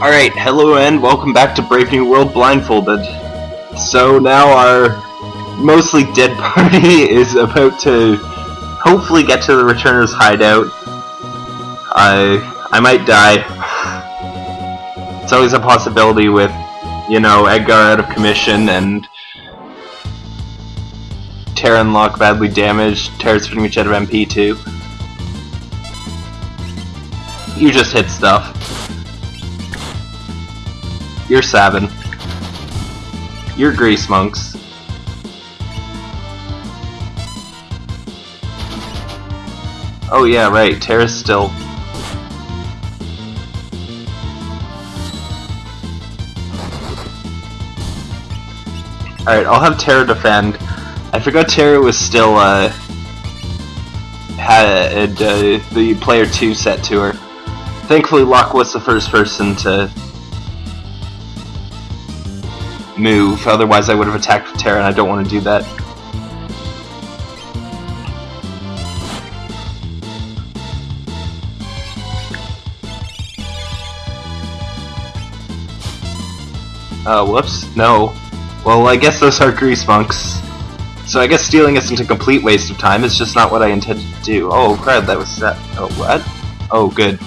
Alright, hello and welcome back to Brave New World Blindfolded. So now our mostly dead party is about to hopefully get to the Returner's hideout. I I might die. It's always a possibility with, you know, Edgar out of commission and Terran Locke badly damaged. Terra's pretty much out of MP too. You just hit stuff. You're Sabin. You're Grease Monks. Oh yeah, right, Terra's still... Alright, I'll have Terra defend. I forgot Terra was still, uh... had uh, the player 2 set to her. Thankfully, Locke was the first person to move, otherwise I would have attacked with Terra and I don't want to do that. Oh, whoops, no. Well, I guess those are grease monks. So I guess stealing isn't a complete waste of time, it's just not what I intended to do. Oh crap, that was that. Oh, what? Oh, good.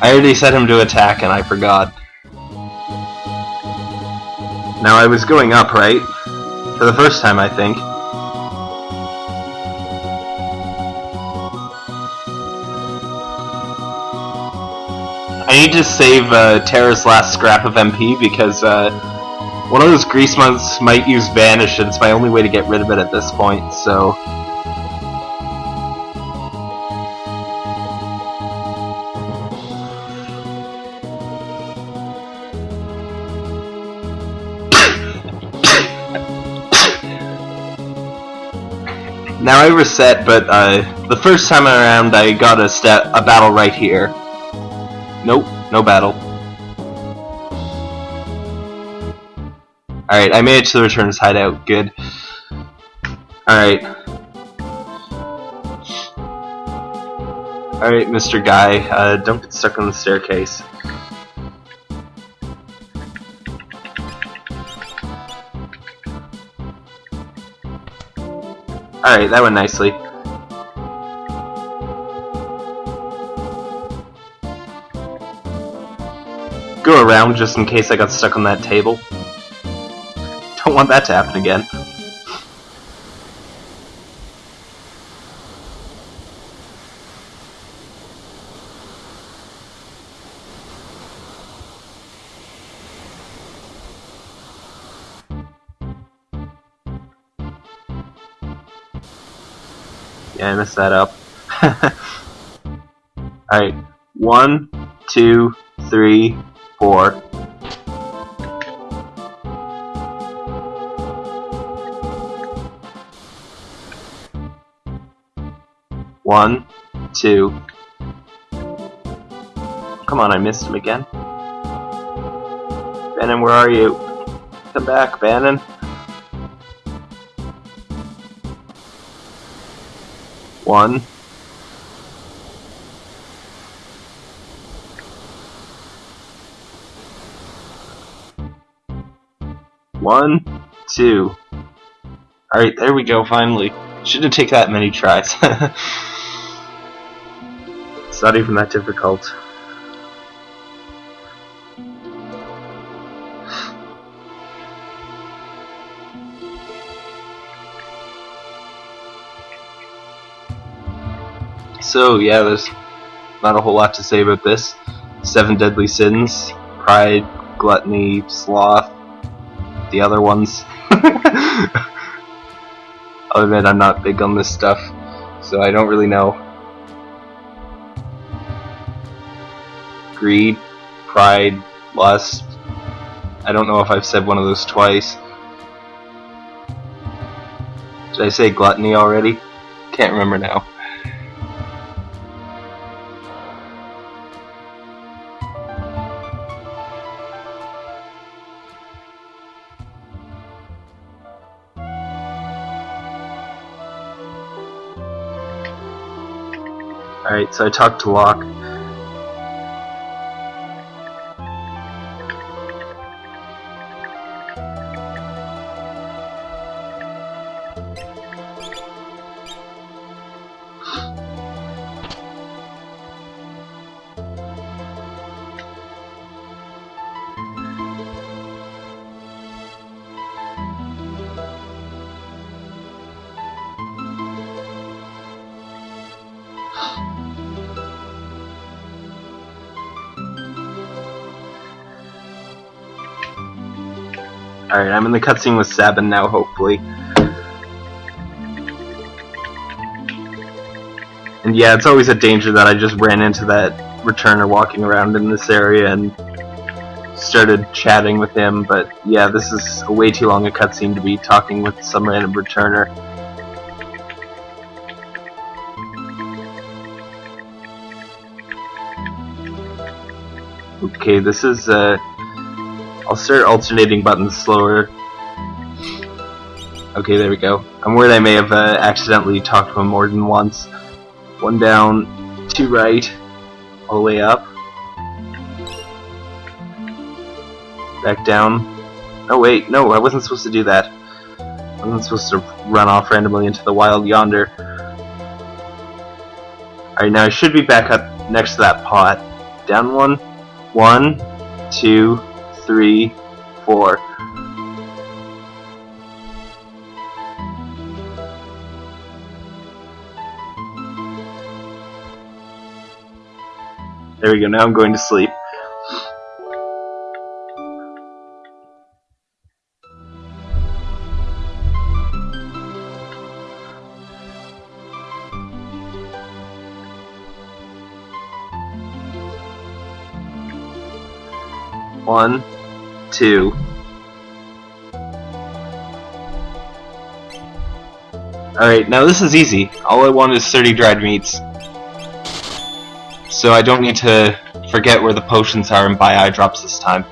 I already set him to attack and I forgot. Now I was going up, right? For the first time, I think. I need to save uh, Terra's last scrap of MP because uh, one of those grease monks might use Vanish and it's my only way to get rid of it at this point, so... Now I reset, but uh, the first time around I got a step a battle right here. Nope, no battle. Alright, I made it to the Returner's hideout. Good. Alright. Alright, Mr. Guy, uh, don't get stuck on the staircase. Alright, that went nicely. Go around just in case I got stuck on that table. Don't want that to happen again. Yeah, I messed that up. Alright, one, two, three, four. One, two. Come on, I missed him again. Banon, where are you? Come back, Banon. One. One, two. Alright, there we go, finally. Shouldn't take that many tries. it's not even that difficult. So, yeah, there's not a whole lot to say about this. Seven Deadly Sins, Pride, Gluttony, Sloth, the other ones. I'll admit I'm not big on this stuff, so I don't really know. Greed, Pride, Lust. I don't know if I've said one of those twice. Did I say Gluttony already? Can't remember now. Alright, so I talked to Locke. Alright, I'm in the cutscene with Sabin now, hopefully. And yeah, it's always a danger that I just ran into that returner walking around in this area and started chatting with him, but yeah, this is a way too long a cutscene to be talking with some random returner. Okay, this is, uh, I'll start alternating buttons slower. Okay, there we go. I'm worried I may have uh, accidentally talked to him more than once. One down, two right, all the way up. Back down. Oh wait, no, I wasn't supposed to do that. I wasn't supposed to run off randomly into the wild yonder. Alright, now I should be back up next to that pot. Down one, one, two, three, four. There we go, now I'm going to sleep. One, Alright, now this is easy. All I want is 30 dried meats. So I don't need to forget where the potions are and buy eye drops this time.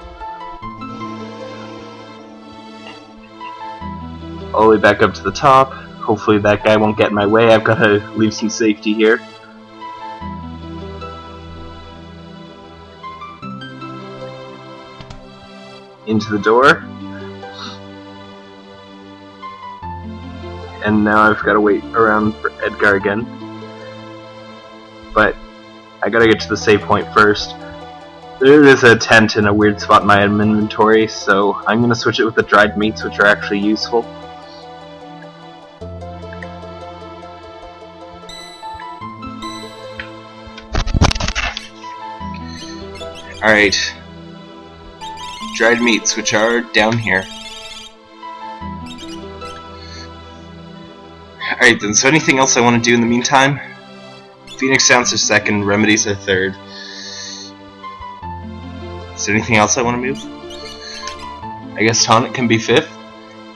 All the way back up to the top. Hopefully that guy won't get in my way. I've got to leave some safety here. Into the door. And now I've got to wait around for Edgar again. But I gotta get to the save point first. There is a tent in a weird spot in my inventory, so I'm gonna switch it with the dried meats, which are actually useful. Alright, dried meats, which are down here. Alright then, so anything else I want to do in the meantime? Phoenix Downs are second, Remedies are third. Is there anything else I want to move? I guess Tonic can be fifth.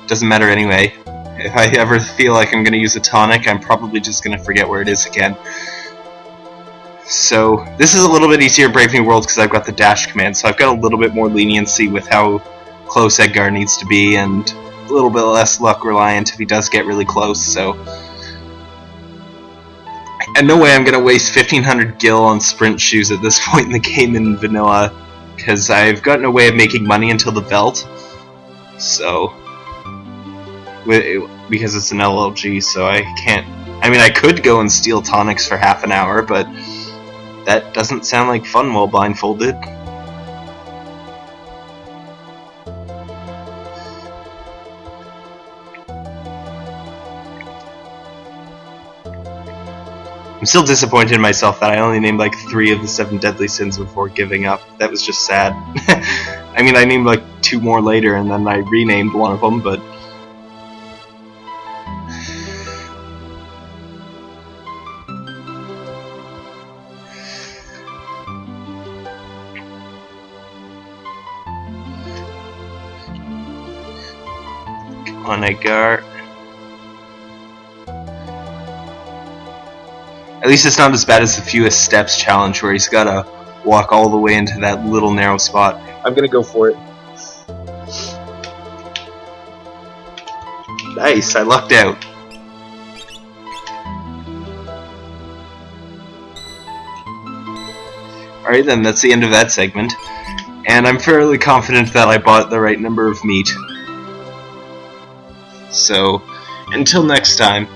Doesn't matter anyway. If I ever feel like I'm going to use a Tonic, I'm probably just going to forget where it is again. So this is a little bit easier Brave New World because I've got the dash command, so I've got a little bit more leniency with how close Edgar needs to be, and a little bit less luck reliant if he does get really close. So, and no way I'm gonna waste 1500 gil on sprint shoes at this point in the game in vanilla, because I've gotten a way of making money until the Veldt. So, because it's an LLG, so I can't. I mean, I could go and steal tonics for half an hour, but that doesn't sound like fun while blindfolded. I'm still disappointed in myself that I only named like three of the seven deadly sins before giving up. That was just sad. I mean, I named like two more later and then I renamed one of them, but on Edgar. At least it's not as bad as the fewest steps challenge where he's gotta walk all the way into that little narrow spot. I'm gonna go for it. Nice, I lucked out. Alright then, that's the end of that segment. And I'm fairly confident that I bought the right number of meat. So, until next time.